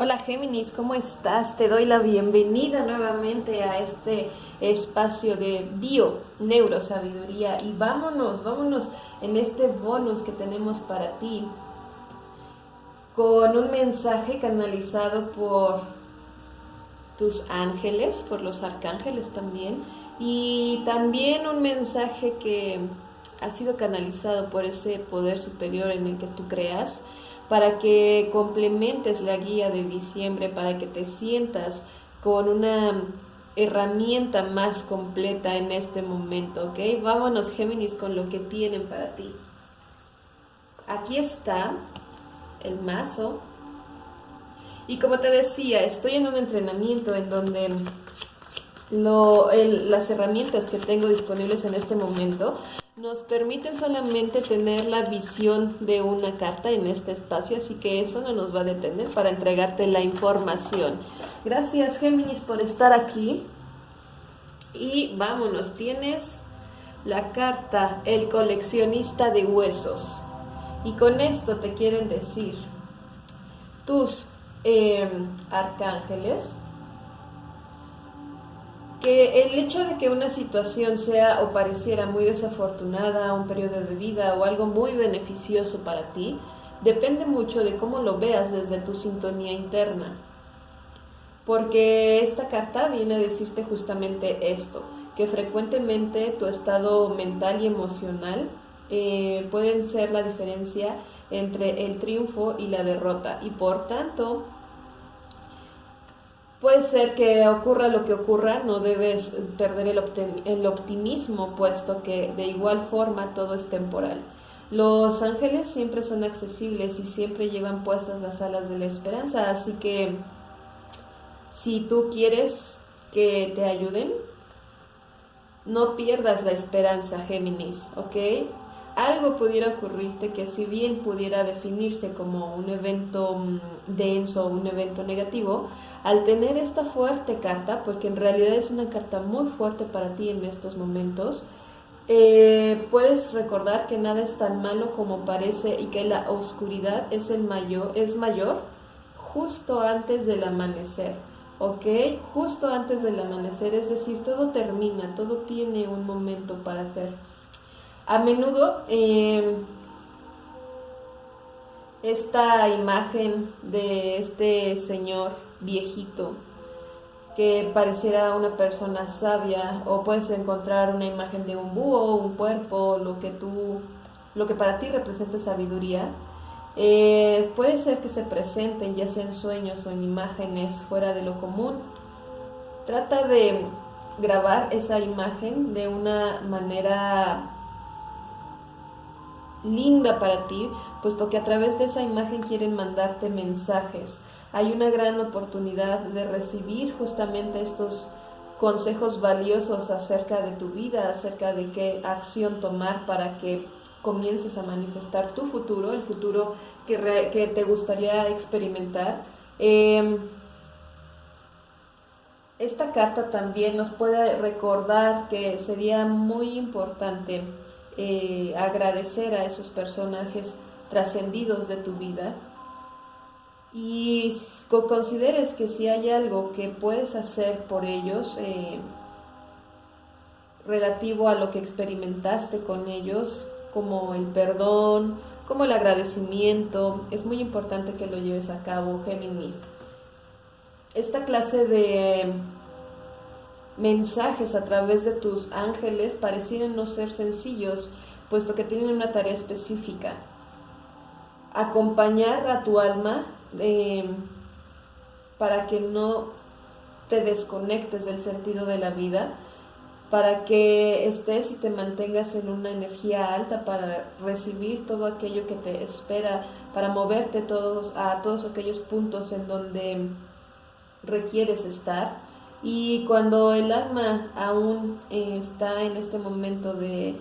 Hola Géminis, ¿cómo estás? Te doy la bienvenida nuevamente a este espacio de bio, neurosabiduría y vámonos, vámonos en este bonus que tenemos para ti con un mensaje canalizado por tus ángeles, por los arcángeles también y también un mensaje que ha sido canalizado por ese poder superior en el que tú creas para que complementes la guía de diciembre, para que te sientas con una herramienta más completa en este momento, ¿ok? Vámonos Géminis con lo que tienen para ti. Aquí está el mazo. Y como te decía, estoy en un entrenamiento en donde las herramientas que tengo disponibles en este momento nos permiten solamente tener la visión de una carta en este espacio, así que eso no nos va a detener para entregarte la información. Gracias Géminis por estar aquí. Y vámonos, tienes la carta El coleccionista de huesos. Y con esto te quieren decir tus eh, arcángeles, que el hecho de que una situación sea o pareciera muy desafortunada, un periodo de vida o algo muy beneficioso para ti, depende mucho de cómo lo veas desde tu sintonía interna. Porque esta carta viene a decirte justamente esto, que frecuentemente tu estado mental y emocional eh, pueden ser la diferencia entre el triunfo y la derrota y por tanto Puede ser que ocurra lo que ocurra, no debes perder el, optimismo, puesto que de igual forma todo es temporal. Los ángeles siempre son accesibles y siempre llevan puestas las alas de la esperanza, así que si tú quieres que te ayuden, no pierdas la esperanza, Géminis, ¿ok? Algo pudiera ocurrirte que si bien pudiera definirse como un evento mm, denso o un evento negativo, al tener esta fuerte carta, porque en realidad es una carta muy fuerte para ti en estos momentos, eh, puedes recordar que nada es tan malo como parece y que la oscuridad es, el mayor, es mayor justo antes del amanecer. ¿ok? Justo antes del amanecer, es decir, todo termina, todo tiene un momento para ser a menudo eh, esta imagen de este señor viejito que pareciera una persona sabia o puedes encontrar una imagen de un búho, un cuerpo, lo que tú, lo que para ti representa sabiduría, eh, puede ser que se presenten ya sea en sueños o en imágenes fuera de lo común. Trata de grabar esa imagen de una manera linda para ti, puesto que a través de esa imagen quieren mandarte mensajes. Hay una gran oportunidad de recibir justamente estos consejos valiosos acerca de tu vida, acerca de qué acción tomar para que comiences a manifestar tu futuro, el futuro que, te gustaría experimentar. Em, esta carta también nos puede recordar que sería muy importante eh, agradecer a esos personajes trascendidos de tu vida y consideres que si hay algo que puedes hacer por ellos eh, relativo a lo que experimentaste con ellos, como el perdón, como el agradecimiento, es muy importante que lo lleves a cabo, Géminis. Esta clase de mensajes a través de tus ángeles parecieran no ser sencillos, puesto que tienen una tarea específica. Acompañar a tu alma eh, para que no te desconectes del sentido de la vida, para que estés y te mantengas en una energía alta para recibir todo aquello que te espera, para moverte todos a todos aquellos puntos en donde requieres estar y cuando el alma aún está en este momento de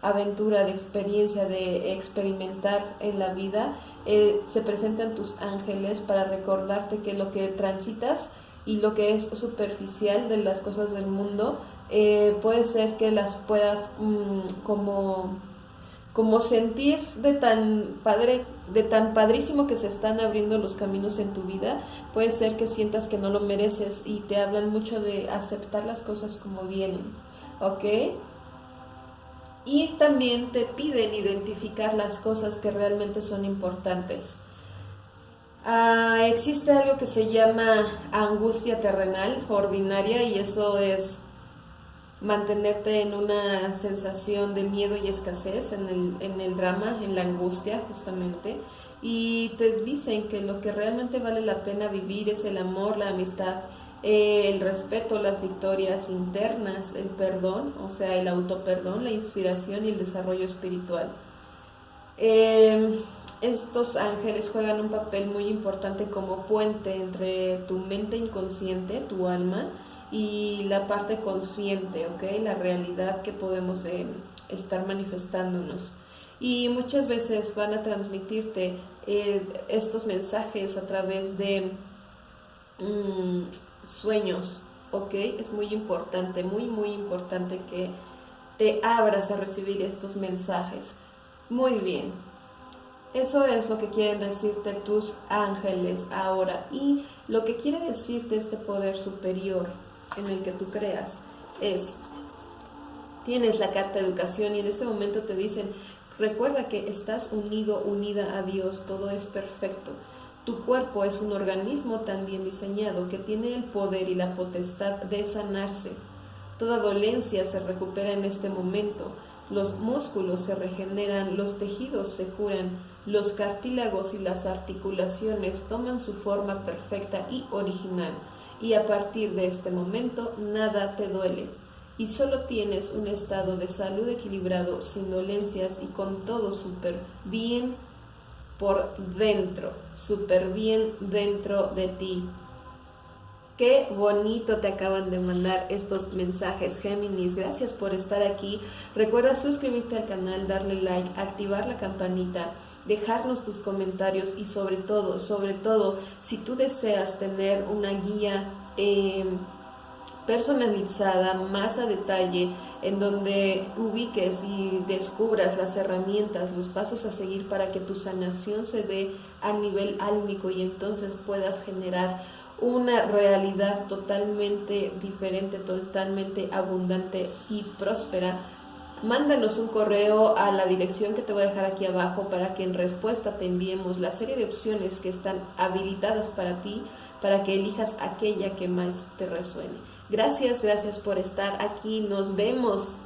aventura, de experiencia, de experimentar en la vida, eh, se presentan tus ángeles para recordarte que lo que transitas y lo que es superficial de las cosas del mundo, eh, puede ser que las puedas mm, como como sentir de tan padre, de tan padrísimo que se están abriendo los caminos en tu vida, puede ser que sientas que no lo mereces y te hablan mucho de aceptar las cosas como vienen, ¿ok? Y también te piden identificar las cosas que realmente son importantes. Ah, existe algo que se llama angustia terrenal ordinaria y eso es mantenerte en una sensación de miedo y escasez en el, en el drama, en la angustia justamente. Y te dicen que lo que realmente vale la pena vivir es el amor, la amistad, eh, el respeto, las victorias internas, el perdón, o sea, el autoperdón, la inspiración y el desarrollo espiritual. Eh, estos ángeles juegan un papel muy importante como puente entre tu mente inconsciente, tu alma, y la parte consciente, ¿ok? La realidad que podemos eh, estar manifestándonos. Y muchas veces van a transmitirte eh, estos mensajes a través de mm, sueños, ¿ok? Es muy importante, muy, muy importante que te abras a recibir estos mensajes. Muy bien, eso es lo que quieren decirte tus ángeles ahora y lo que quiere decirte este poder superior en el que tú creas es, tienes la carta de educación y en este momento te dicen, recuerda que estás unido, unida a Dios, todo es perfecto. Tu cuerpo es un organismo tan bien diseñado que tiene el poder y la potestad de sanarse. Toda dolencia se recupera en este momento los músculos se regeneran, los tejidos se curan, los cartílagos y las articulaciones toman su forma perfecta y original, y a partir de este momento nada te duele, y solo tienes un estado de salud equilibrado, sin dolencias y con todo súper bien por dentro, súper bien dentro de ti. Qué bonito te acaban de mandar estos mensajes, Géminis. Gracias por estar aquí. Recuerda suscribirte al canal, darle like, activar la campanita, dejarnos tus comentarios y sobre todo, sobre todo, si tú deseas tener una guía eh, personalizada, más a detalle, en donde ubiques y descubras las herramientas, los pasos a seguir para que tu sanación se dé a nivel álmico y entonces puedas generar una realidad totalmente diferente, totalmente abundante y próspera, mándanos un correo a la dirección que te voy a dejar aquí abajo para que en respuesta te enviemos la serie de opciones que están habilitadas para ti, para que elijas aquella que más te resuene. Gracias, gracias por estar aquí. Nos vemos